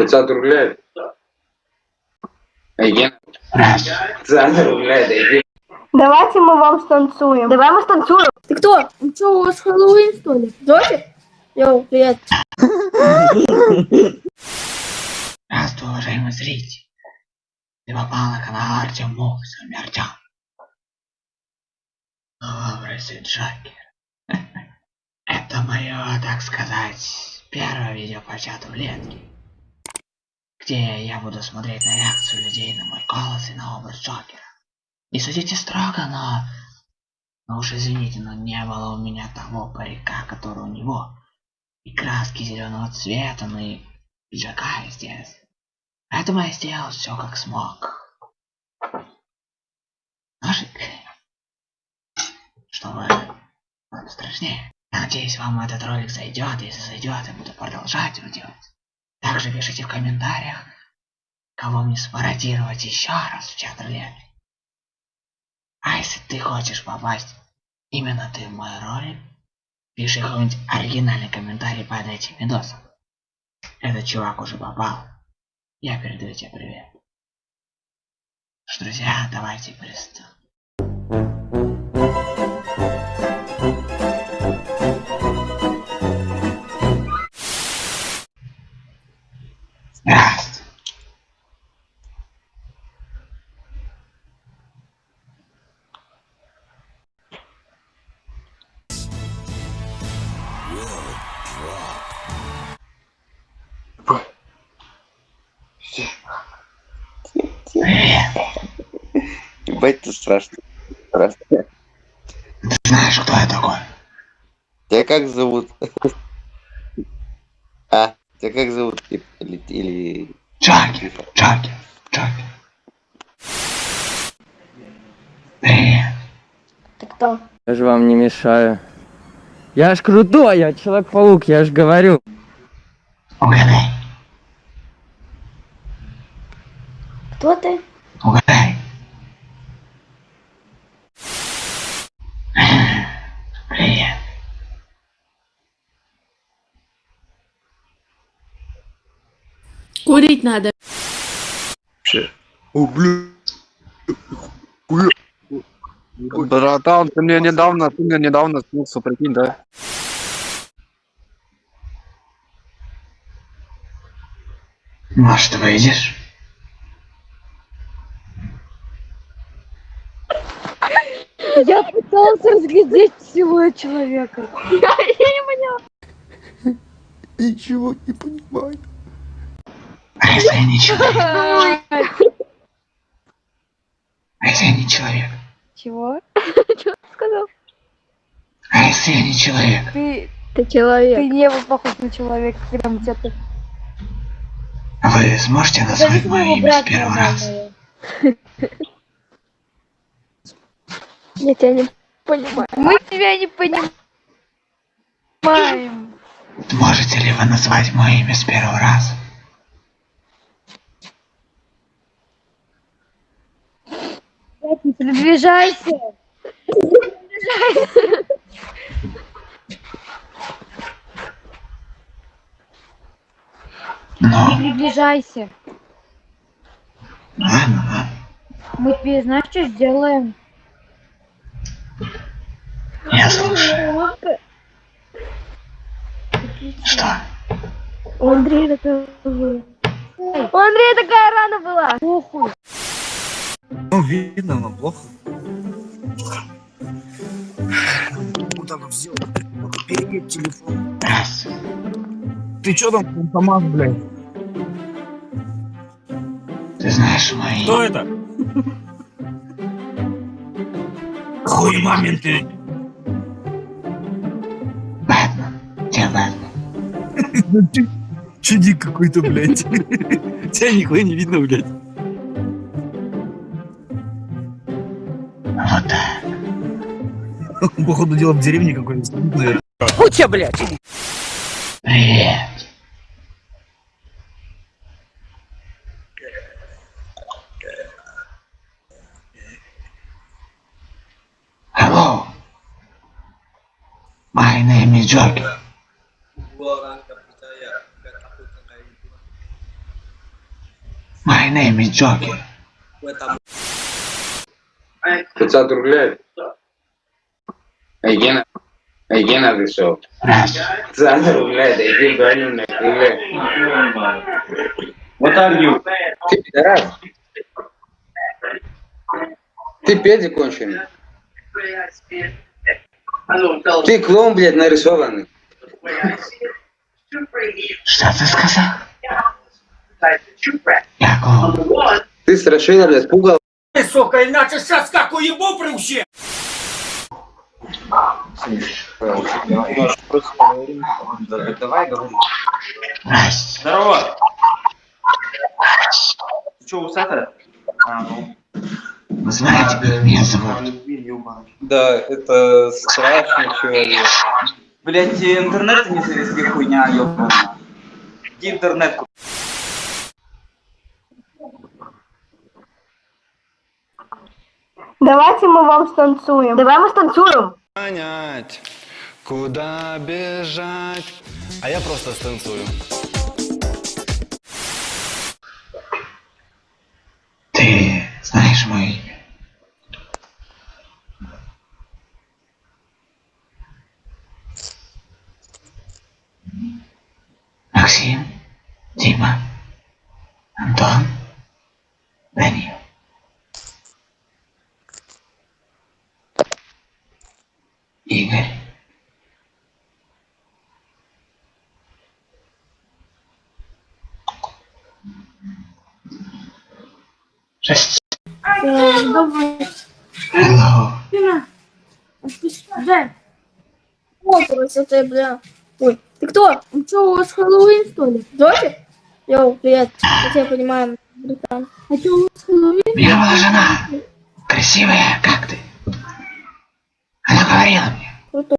500 рублей. Айген. 500 рублей, дайте. Давайте мы вам станцуем. Давай мы станцуем. Ты кто? Ну что, у вас Хэллоуин, что ли? Зофи? Йоу, привет. Здравствуй, уважаемый зритель. Ты попал на канал Артем Мух, с вами Артем. Образы Джокер. Это мое, так сказать, первое видео по чату в Ленке. Где я буду смотреть на реакцию людей на мой голос и на образ Джокера. Не судите строго, но... Но уж извините, но не было у меня того парика, который у него. И краски зеленого цвета, ну и пиджака, естественно. Поэтому я сделал все как смог. Ножик. Чтобы было страшнее. Надеюсь, вам этот ролик зайдет. Если зайдет, я буду продолжать его делать. Также пишите в комментариях, кого мне спародировать еще раз в рулетки. А если ты хочешь попасть именно ты в мой ролик, пиши какой-нибудь оригинальный комментарий под этим видосом. Этот чувак уже попал. Я передаю тебе привет. Что, друзья, давайте приступим. Ебать, ты страшно. Страшно. Ты знаешь, кто я такой? Тебя как зовут? А, тебя как зовут? Или... или-. Джокер, Джокер, Джокер. Привет. Ты кто? Я же вам не мешаю. Я ж крутой, я Человек-паук, я ж говорю. Угадай, Кто ты? угадай. Курить надо. О, блин. Братан, ты мне недавно, ты мне недавно снился, прикинь, да? Может, выйдешь? Я пытался разглядеть всего человека. Ничего не понимаю. А если я не человек? А если я не человек? Чего? А если я не человек? Ты, Ты человек. ты не был похож на человека, когда мы тебя тут... Вы сможете назвать мое имя с первого раза? Я тебя не понимаю. Мы тебя не понимаем. Можете ли вы назвать мое имя с первого раза? Приближайся. Ну, Приближайся. ладно, ладно. Мы тебе знаешь, что сделаем? Я слушаю. Что? У Андрея такая У Андрея такая рана была. Похуй. Ну, видно, но плохо. Так вот сделал. Перегиб телефон. Ты чё там, фантомас, блядь? Ты знаешь мое Кто это? Хуй мамин ты. Я Бэтмен. Чудик какой-то, блядь. Тебя нихуя не видно, блядь. Так. Походу дело в деревне какой-нибудь. наверное. Куча, блядь! Привет. Hello. My name is Joker. My name is Joker. 500 рублей. Егена. Егена пришел. Раз. 500 рублей, да иди гоним на крыле. What are you? Ты пидорас. Ты педи конченый. Ты клоун, блядь, нарисованный. Что ты сказал? Я клоун. Ты страшила, блядь, пугал. Сука, иначе сейчас как уебу приучи! Раз. Здорово! Ты что, усатый? А, ну. Вы знаете, как меня зовут? Да, это страшный человек. Блять, интернет не завезли хуйня, ёбаная. Иди интернет Давайте мы вам станцуем. Давай мы станцуем. понять, куда бежать. А я просто станцую. Ты знаешь мое имя? Максим, Дима, Антон, Давай. Hello. Спина. Жень. О, красота, бля. Ой, ты кто? Ну что, у вас Хэллоуин, что ли? Джокер? Йоу, привет. Я тебя понимаю, братан. А что, у вас Хэллоуин? Меня жена. Красивая, как ты? Она говорила мне. Круто.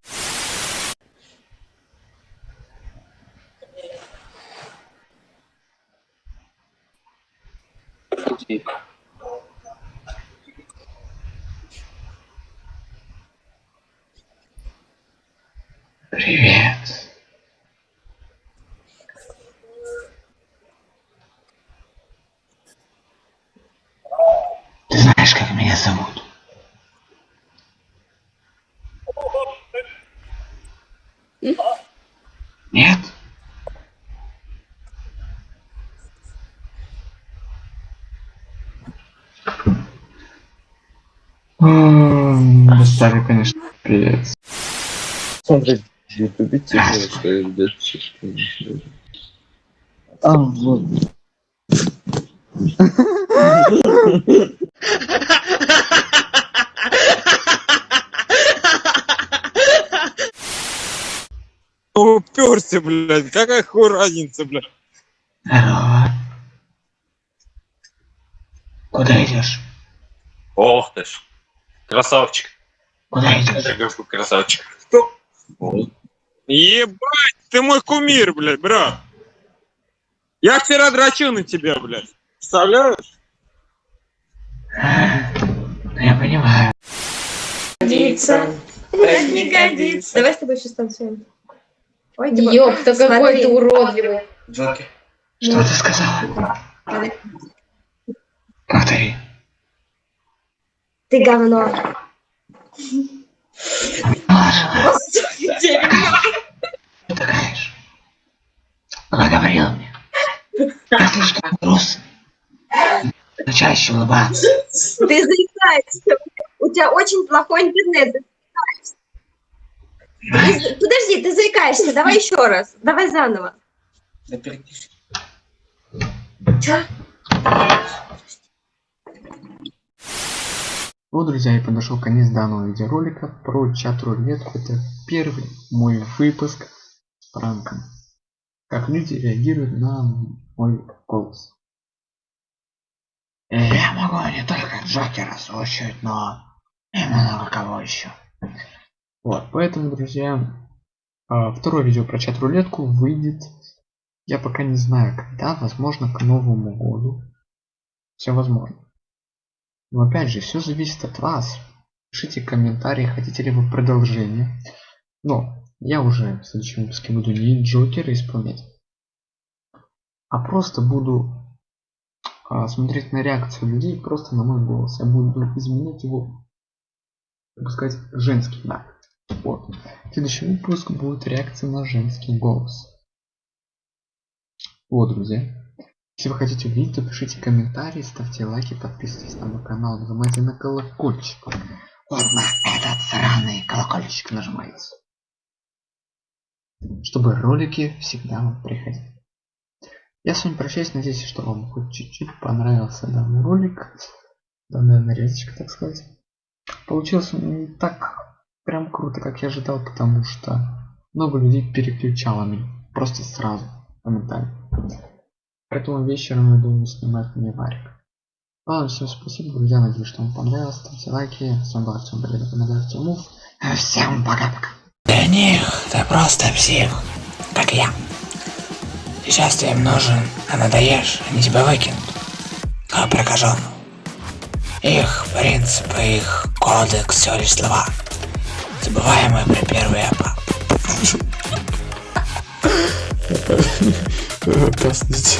Привет. Ты знаешь, как меня зовут? Нет? Достали, конечно, пиздец. Смотри, в ютубе тихо, что А, вот. Уперся, блядь, какая хуй разница, блядь. Здорово. Куда идешь? Ох ты ж. Красавчик. Куда идешь? Красавчик. Ебать, ты мой кумир, блядь, брат. Я вчера дрочил на тебя, блядь. Представляешь? Ну, Я понимаю. Годится. Это не годится. Давай с тобой еще станцуем. Ой, Ёп, ты какой ты уродливый. Джокер. Что ты сказала? Повтори. Ты говно. Ты же. Она говорила мне. Я слишком грустный. Чаще улыбаться. Ты заикаешься. У тебя очень плохой интернет. Подожди, ты заикаешься. Давай еще раз. Давай заново. Да перепиши. Чё? Вот, друзья, и подошел конец данного видеоролика про чат-рулетку. Это первый мой выпуск с пранком. Как люди реагируют на мой голос. Я могу не только Джокера слушать, но и много кого еще. Вот, поэтому, друзья, а, второе видео про чат-рулетку выйдет, я пока не знаю когда, возможно к Новому году. Все возможно. Но опять же, все зависит от вас. Пишите комментарии, хотите ли вы продолжение. Но я уже в следующем выпуске буду не Джокера исполнять, а просто буду а, смотреть на реакцию людей просто на мой голос. Я буду изменять его, так сказать, женский, да. Вот. Следующий выпуск будет реакция на женский голос. Вот, друзья. Если вы хотите увидеть, то пишите комментарии, ставьте лайки, подписывайтесь на мой канал, нажимайте на колокольчик. Вот на этот сраный колокольчик нажимайте. Чтобы ролики всегда вам приходили. Я с вами прощаюсь, надеюсь, что вам хоть чуть-чуть понравился данный ролик. Данная нарезочка, так сказать. Получилось не так прям круто, как я ожидал, потому что много людей переключало меня. Просто сразу, моментально. Поэтому вечером, я думаю, снимать не варик. Ладно, всем спасибо, друзья, надеюсь, что вам понравилось. Ставьте лайки. С вами был Артем Блин, канал Артем Мув. Всем пока-пока. Для них ты просто псих, как я. Сейчас ты им нужен, а надоешь, они тебя выкинут. А прокажен. Их принципы, их кодекс, все лишь слова. Забываемая при первой а. опасности.